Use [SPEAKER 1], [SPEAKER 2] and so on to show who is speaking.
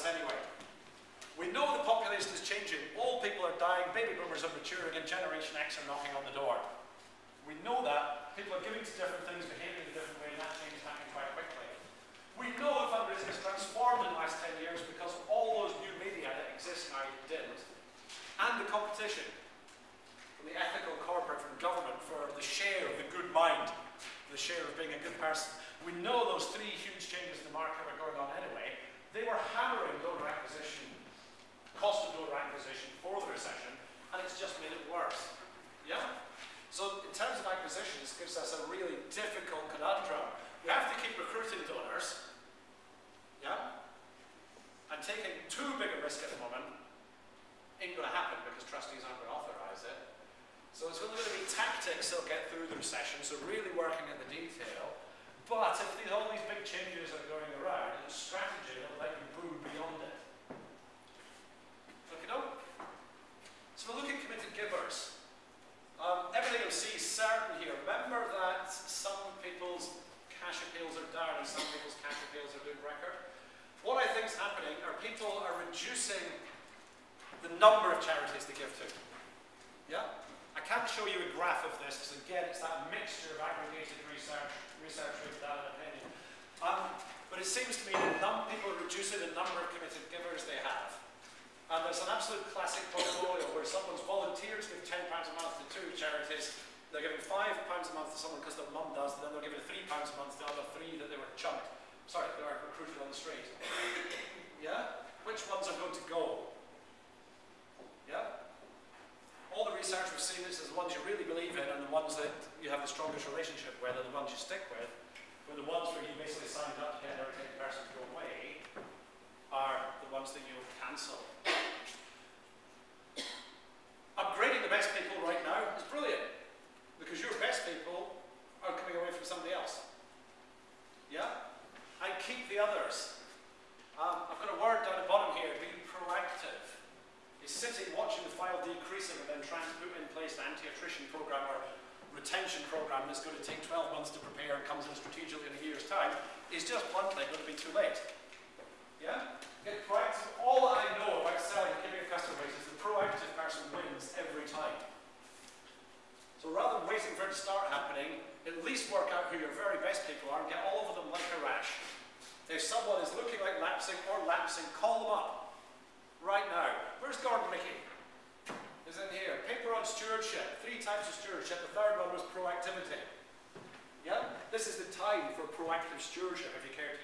[SPEAKER 1] anyway. We know the population is changing. Old people are dying, baby boomers are maturing, and Generation X are knocking on the door. We know that. People are giving to different things, behaving in a different way, and that change is happening quite quickly. We know that fundraising has transformed in the last 10 years because all those new media that exist now didn't. And the competition from the ethical corporate, from government, for the share of the good mind, the share of being a good person. We know those three huge changes in the market are going on anyway. They were hammering donor acquisition cost of donor acquisition for the recession, and it's just made it worse. Yeah? So in terms of acquisition, this gives us a really difficult conundrum. We have to keep recruiting donors, yeah? And taking too big a risk at the moment ain't going to happen because trustees aren't going to authorise it. So it's going to be tactics that'll get through the recession, so really working at the detail. But if these, all these big changes are going around, it's strategy that'll let you move beyond it. So we look at givers. Um, everything you'll see is certain here. Remember that some people's cash appeals are down and some people's cash appeals are doing record. What I think is happening are people are reducing the number of charities they give to. Yeah? I can't show you a graph of this because again it's that mixture of aggregated research, research with data and opinion. Um, but it seems to me that some people are reducing the number of committed givers they have. And there's an absolute classic portfolio where someone's volunteered to give £10 a month to two charities. They're giving £5 a month to someone because their mum does, and then they're giving £3 a month to the other three that they were chugged. Sorry, they were recruited on the street. yeah? Which ones are going to go? Yeah? All the research we've seen is the ones you really believe in and the ones that you have the strongest relationship with are the ones you stick with. But the ones where you basically signed up to get every person to go away are the ones that you'll cancel. Upgrading the best people right now is brilliant because your best people are coming away from somebody else. Yeah? And keep the others. Um, I've got a word down the bottom here, be proactive. Is sitting watching the file decreasing and then trying to put in place an anti-attrition program or retention program that's going to take 12 months to prepare and comes in strategically in a year's time is just bluntly going to be too late. Yeah? Get proactive. All that I know about selling and keeping a customer base is the proactive person wins every time. So rather than waiting for it to start happening, at least work out who your very best people are and get all of them like a rash. If someone is looking like lapsing or lapsing, call them up. Right now. Where's Gordon Mickey? Is in here. Paper on stewardship. Three types of stewardship. The third one was proactivity. Yeah? This is the time for proactive stewardship if you care to